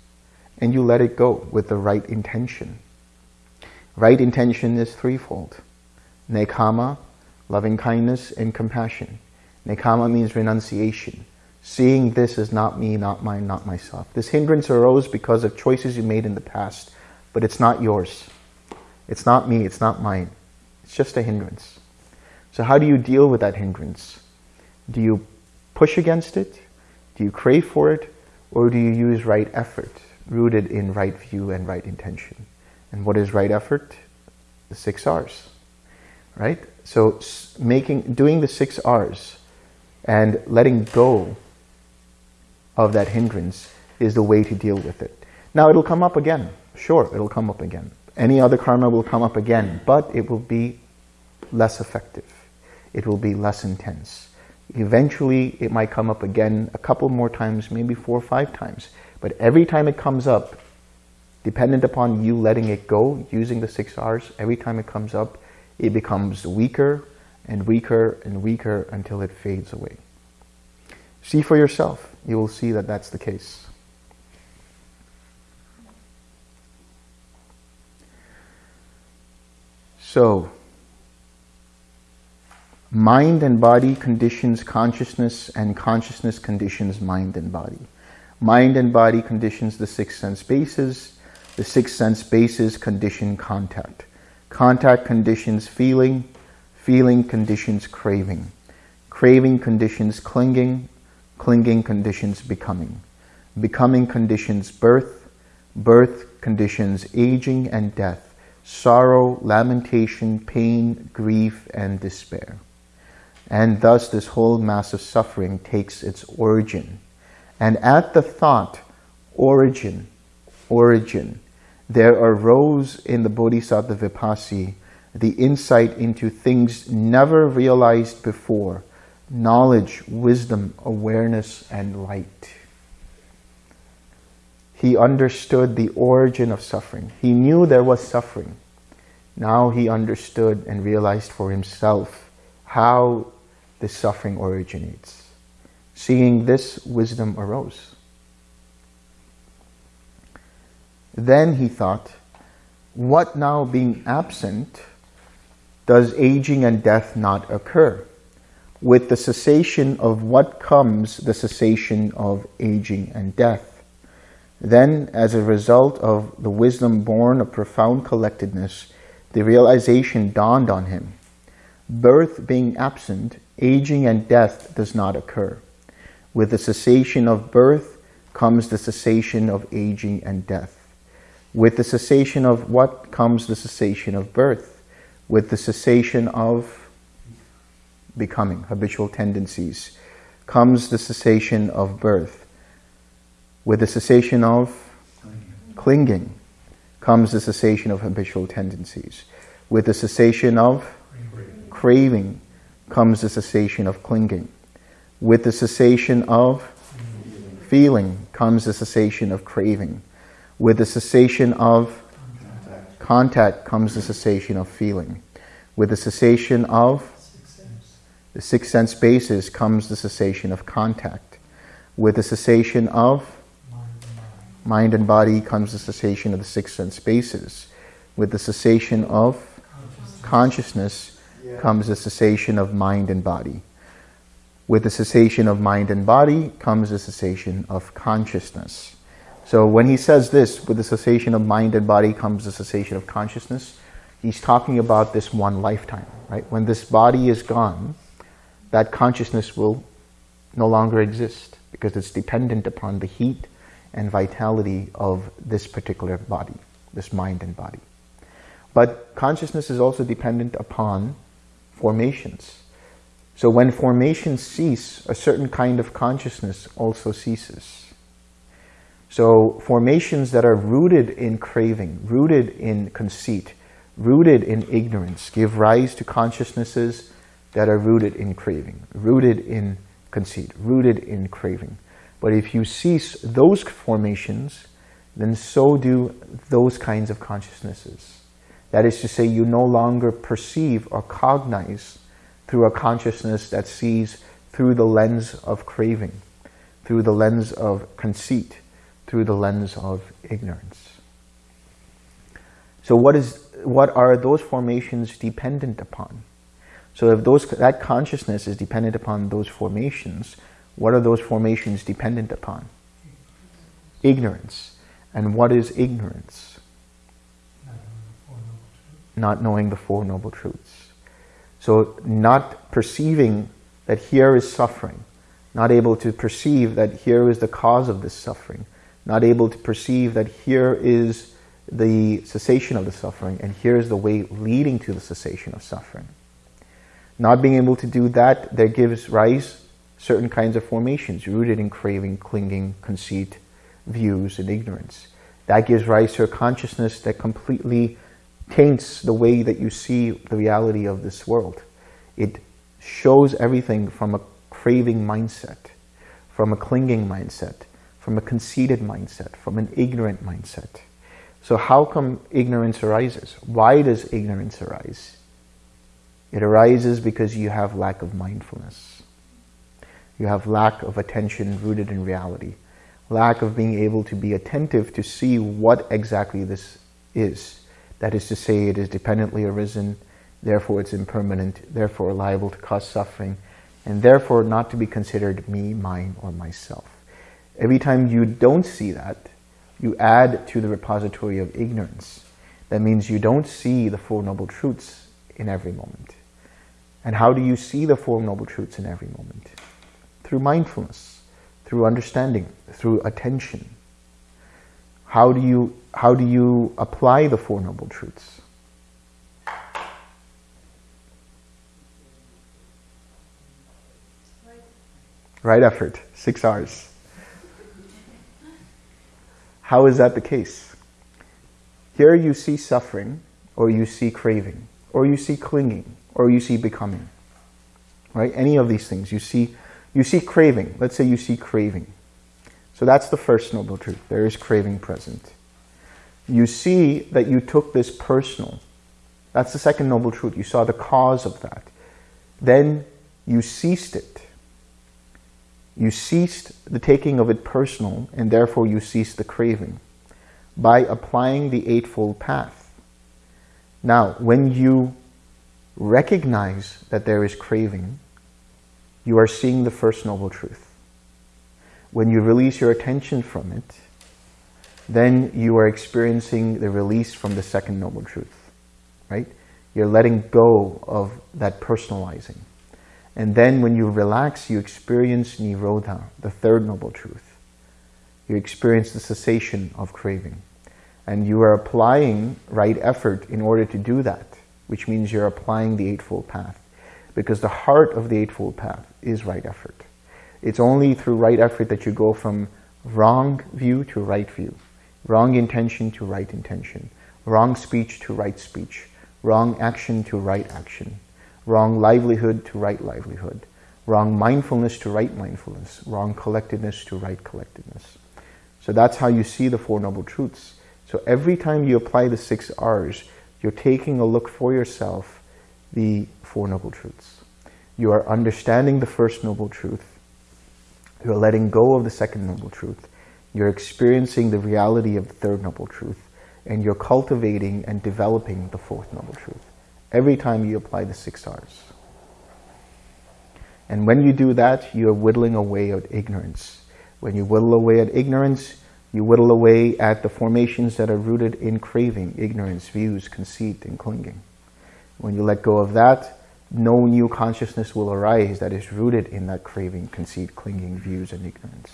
and you let it go with the right intention? Right intention is threefold. Nekkhamma, loving kindness and compassion. Nekkhamma means renunciation. Seeing this is not me, not mine, not myself. This hindrance arose because of choices you made in the past, but it's not yours. It's not me, it's not mine. It's just a hindrance. So how do you deal with that hindrance? Do you push against it? Do you crave for it? Or do you use right effort, rooted in right view and right intention? And what is right effort? The six R's, right? So making, doing the six R's and letting go of that hindrance is the way to deal with it. Now it'll come up again. Sure, it'll come up again. Any other karma will come up again, but it will be less effective. It will be less intense. Eventually, it might come up again a couple more times, maybe four or five times. But every time it comes up, dependent upon you letting it go, using the six R's, every time it comes up, it becomes weaker and weaker and weaker until it fades away. See for yourself. You will see that that's the case. So, mind and body conditions consciousness and consciousness conditions mind and body. Mind and body conditions the six sense bases. The six sense bases condition contact. Contact conditions feeling, feeling conditions craving, craving conditions clinging, clinging conditions becoming, becoming conditions birth, birth conditions aging and death, sorrow, lamentation, pain, grief, and despair. And thus this whole mass of suffering takes its origin. And at the thought, origin, origin, there arose in the Bodhisattva Vipassi the insight into things never realized before, knowledge, wisdom, awareness, and light. He understood the origin of suffering. He knew there was suffering. Now he understood and realized for himself how the suffering originates. Seeing this, wisdom arose. Then he thought, what now being absent, does aging and death not occur? With the cessation of what comes the cessation of aging and death. Then, as a result of the wisdom born of profound collectedness, the realization dawned on him. Birth being absent, aging and death does not occur. With the cessation of birth comes the cessation of aging and death. With the cessation of what comes the cessation of birth? With the cessation of becoming, habitual tendencies, comes the cessation of birth. With the cessation of clinging comes the cessation of habitual tendencies. With the cessation of craving comes the cessation of clinging. With the cessation of feeling comes the cessation of craving. With the cessation of contact comes the cessation of feeling. With the cessation of the six sense bases comes the cessation of contact. With the cessation of mind and body comes the cessation of the six sense bases. With the cessation of consciousness comes the cessation of mind and body. With the cessation of mind and body comes the cessation of consciousness. So when he says this, with the cessation of mind and body comes the cessation of consciousness, he's talking about this one lifetime, right? When this body is gone, that consciousness will no longer exist because it's dependent upon the heat and vitality of this particular body, this mind and body. But consciousness is also dependent upon formations. So when formations cease, a certain kind of consciousness also ceases. So formations that are rooted in craving, rooted in conceit, rooted in ignorance, give rise to consciousnesses that are rooted in craving, rooted in conceit, rooted in craving. But if you cease those formations, then so do those kinds of consciousnesses. That is to say, you no longer perceive or cognize through a consciousness that sees through the lens of craving, through the lens of conceit, through the lens of ignorance. So what is what are those formations dependent upon? So if those that consciousness is dependent upon those formations, what are those formations dependent upon? Ignorance. And what is ignorance? Not knowing the Four Noble Truths. So not perceiving that here is suffering, not able to perceive that here is the cause of this suffering, not able to perceive that here is the cessation of the suffering and here is the way leading to the cessation of suffering. Not being able to do that, there gives rise certain kinds of formations rooted in craving, clinging, conceit, views, and ignorance. That gives rise to a consciousness that completely taints the way that you see the reality of this world. It shows everything from a craving mindset, from a clinging mindset, from a conceited mindset, from an ignorant mindset. So how come ignorance arises? Why does ignorance arise? It arises because you have lack of mindfulness. You have lack of attention rooted in reality. Lack of being able to be attentive to see what exactly this is. That is to say, it is dependently arisen, therefore it's impermanent, therefore liable to cause suffering, and therefore not to be considered me, mine, or myself. Every time you don't see that, you add to the repository of ignorance. That means you don't see the Four Noble Truths in every moment. And how do you see the Four Noble Truths in every moment? Through mindfulness, through understanding, through attention. How do you, how do you apply the Four Noble Truths? Right effort, six R's. How is that the case? Here you see suffering, or you see craving, or you see clinging, or you see becoming. Right? Any of these things. You see, you see craving. Let's say you see craving. So that's the first noble truth. There is craving present. You see that you took this personal. That's the second noble truth. You saw the cause of that. Then you ceased it. You ceased the taking of it personal, and therefore you ceased the craving by applying the Eightfold Path. Now, when you recognize that there is craving, you are seeing the first noble truth. When you release your attention from it, then you are experiencing the release from the second noble truth, right? You're letting go of that personalizing. And then when you relax, you experience Nirodha, the third noble truth. You experience the cessation of craving. And you are applying right effort in order to do that, which means you're applying the Eightfold Path. Because the heart of the Eightfold Path is right effort. It's only through right effort that you go from wrong view to right view, wrong intention to right intention, wrong speech to right speech, wrong action to right action, wrong livelihood to right livelihood, wrong mindfulness to right mindfulness, wrong collectedness to right collectedness. So that's how you see the Four Noble Truths. So every time you apply the six R's, you're taking a look for yourself, the Four Noble Truths. You are understanding the first Noble Truth. You're letting go of the second Noble Truth. You're experiencing the reality of the third Noble Truth. And you're cultivating and developing the fourth Noble Truth every time you apply the six R's. And when you do that, you're whittling away at ignorance. When you whittle away at ignorance, you whittle away at the formations that are rooted in craving, ignorance, views, conceit, and clinging. When you let go of that, no new consciousness will arise that is rooted in that craving, conceit, clinging, views, and ignorance.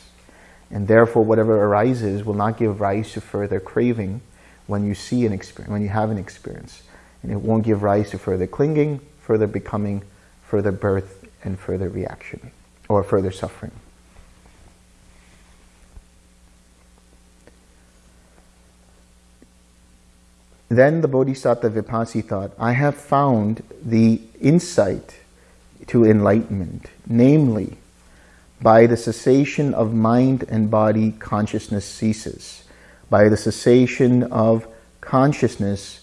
And therefore, whatever arises will not give rise to further craving when you see an experience, when you have an experience. And it won't give rise to further clinging, further becoming, further birth, and further reaction, or further suffering. Then the Bodhisattva Vipassi thought, I have found the insight to enlightenment, namely, by the cessation of mind and body, consciousness ceases. By the cessation of consciousness,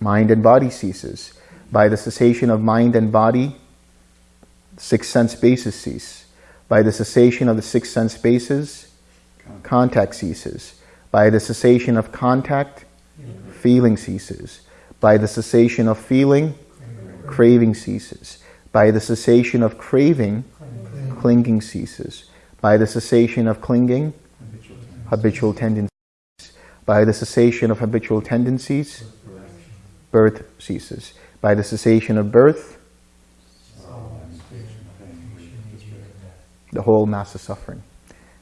mind and body ceases. By the cessation of mind and body, six sense bases cease. By the cessation of the six sense bases, contact ceases. By the cessation of contact, feeling ceases. By the cessation of feeling, craving ceases. By the cessation of craving, clinging ceases. By the cessation of clinging, habitual tendencies. By the cessation of habitual tendencies, birth ceases. By the cessation of birth, the whole mass of suffering.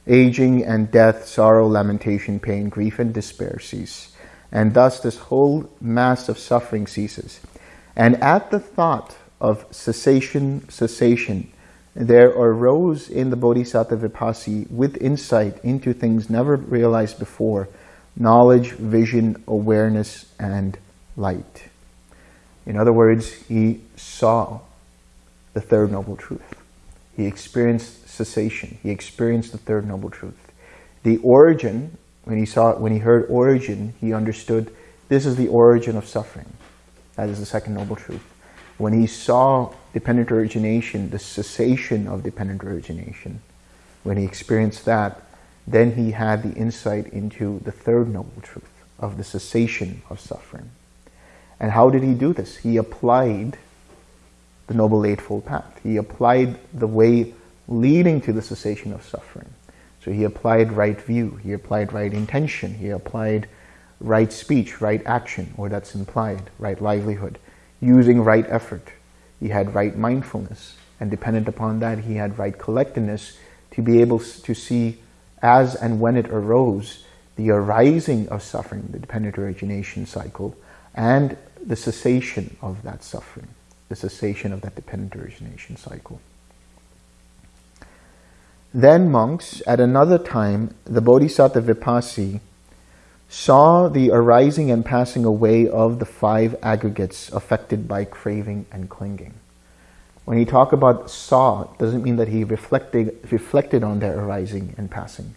Aging and death, sorrow, lamentation, pain, grief, and despair cease. And thus this whole mass of suffering ceases. And at the thought of cessation, cessation, there arose in the Bodhisattva Vipassi with insight into things never realized before, knowledge, vision, awareness, and light. In other words, he saw the third noble truth. He experienced cessation. He experienced the third noble truth. The origin, when he saw, when he heard origin, he understood this is the origin of suffering. That is the second noble truth. When he saw dependent origination, the cessation of dependent origination, when he experienced that, then he had the insight into the third noble truth of the cessation of suffering. And how did he do this? He applied the Noble Eightfold Path. He applied the way leading to the cessation of suffering. So he applied right view, he applied right intention, he applied right speech, right action, or that's implied, right livelihood, using right effort. He had right mindfulness, and dependent upon that, he had right collectedness to be able to see as and when it arose, the arising of suffering, the dependent origination cycle, and the cessation of that suffering, the cessation of that dependent origination cycle. Then monks, at another time, the Bodhisattva Vipassi saw the arising and passing away of the five aggregates affected by craving and clinging. When he talk about saw, it doesn't mean that he reflected, reflected on their arising and passing.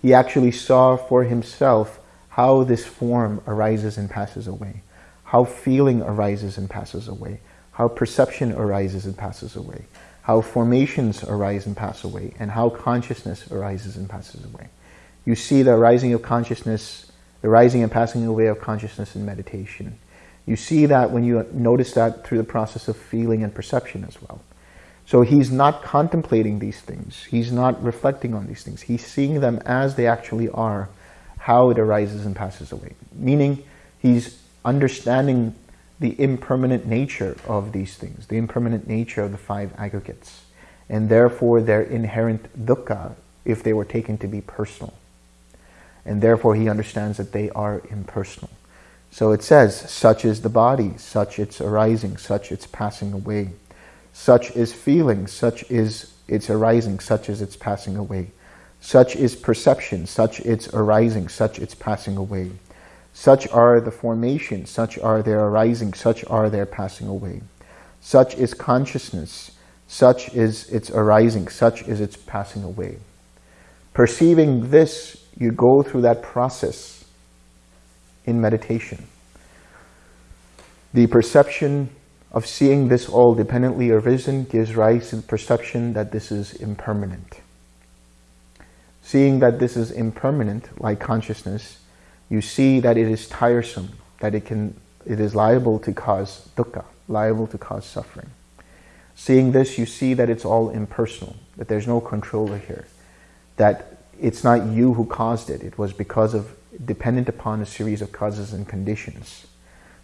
He actually saw for himself how this form arises and passes away, how feeling arises and passes away, how perception arises and passes away, how formations arise and pass away, and how consciousness arises and passes away. You see the arising of consciousness the rising and passing away of consciousness in meditation. You see that when you notice that through the process of feeling and perception as well. So he's not contemplating these things. He's not reflecting on these things. He's seeing them as they actually are, how it arises and passes away. Meaning he's understanding the impermanent nature of these things, the impermanent nature of the five aggregates, and therefore their inherent dukkha if they were taken to be personal. And therefore he understands that they are impersonal. So it says, such is the body, such its arising, such its passing away. Such is feeling, such is its arising, such is its passing away. Such is perception, such its arising, such its passing away. Such are the formations, such are their arising, such are their passing away. Such is consciousness, such is its arising, such is its passing away. Perceiving this, you go through that process in meditation. The perception of seeing this all dependently arisen gives rise to the perception that this is impermanent. Seeing that this is impermanent, like consciousness, you see that it is tiresome, that it, can, it is liable to cause dukkha, liable to cause suffering. Seeing this, you see that it's all impersonal, that there's no controller here, that it's not you who caused it, it was because of, dependent upon a series of causes and conditions.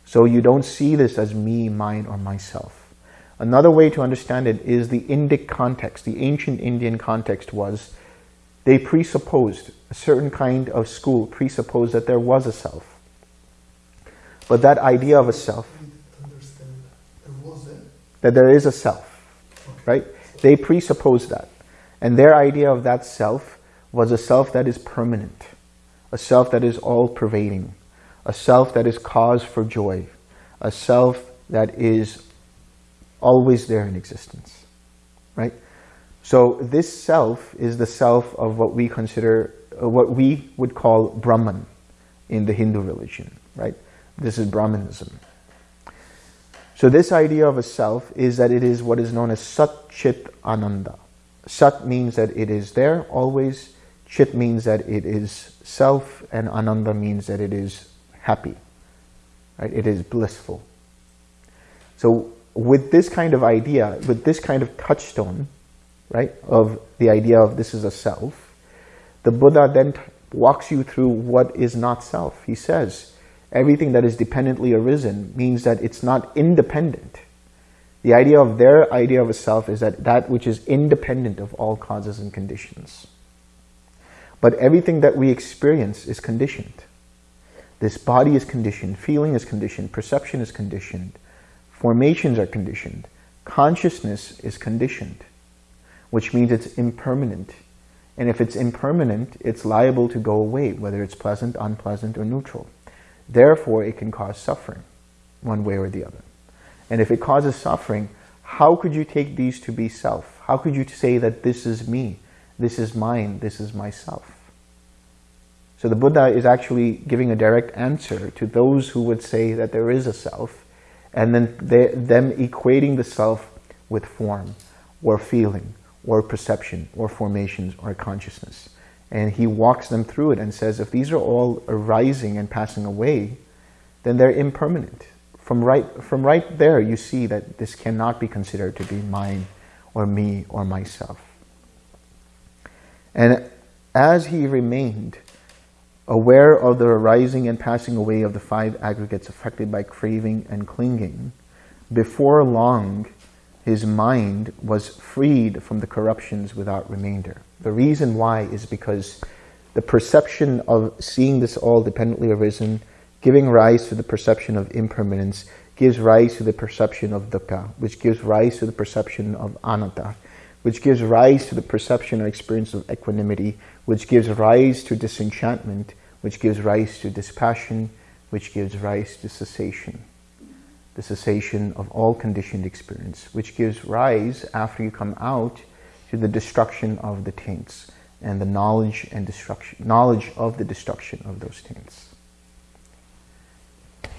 So you don't see this as me, mine, or myself. Another way to understand it is the Indic context. The ancient Indian context was they presupposed, a certain kind of school presupposed that there was a self. But that idea of a self, that there is a self, right? They presupposed that. And their idea of that self was a self that is permanent, a self that is all-pervading, a self that is cause for joy, a self that is always there in existence, right? So this self is the self of what we consider, uh, what we would call Brahman in the Hindu religion, right? This is Brahmanism. So this idea of a self is that it is what is known as Sat Chit Ananda. Sat means that it is there always, Chit means that it is self, and Ananda means that it is happy. Right? It is blissful. So with this kind of idea, with this kind of touchstone, right, of the idea of this is a self, the Buddha then walks you through what is not self. He says, everything that is dependently arisen means that it's not independent. The idea of their idea of a self is that that which is independent of all causes and conditions. But everything that we experience is conditioned. This body is conditioned, feeling is conditioned, perception is conditioned, formations are conditioned, consciousness is conditioned, which means it's impermanent. And if it's impermanent, it's liable to go away, whether it's pleasant, unpleasant, or neutral. Therefore, it can cause suffering, one way or the other. And if it causes suffering, how could you take these to be self? How could you say that this is me, this is mine, this is myself? So the Buddha is actually giving a direct answer to those who would say that there is a self, and then they, them equating the self with form, or feeling, or perception, or formations, or consciousness. And he walks them through it and says, if these are all arising and passing away, then they're impermanent. From right, from right there, you see that this cannot be considered to be mine, or me, or myself. And as he remained aware of the arising and passing away of the five aggregates affected by craving and clinging, before long his mind was freed from the corruptions without remainder. The reason why is because the perception of seeing this all dependently arisen, giving rise to the perception of impermanence, gives rise to the perception of dukkha, which gives rise to the perception of anatta, which gives rise to the perception or experience of equanimity, which gives rise to disenchantment, which gives rise to dispassion, which gives rise to cessation. The cessation of all conditioned experience, which gives rise, after you come out, to the destruction of the taints and the knowledge and destruction, knowledge of the destruction of those taints.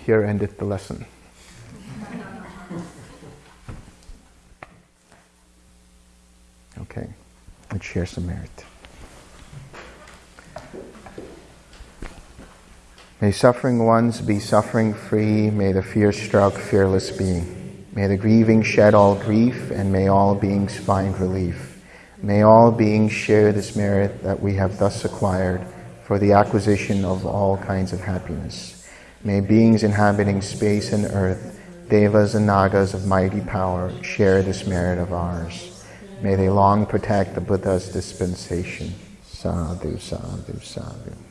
Here endeth the lesson. Okay, let's share some merit. May suffering ones be suffering free. May the fear struck fearless be. May the grieving shed all grief, and may all beings find relief. May all beings share this merit that we have thus acquired for the acquisition of all kinds of happiness. May beings inhabiting space and earth, devas and nagas of mighty power, share this merit of ours. May they long protect the Buddha's dispensation. Sadhu, sadhu, sadhu.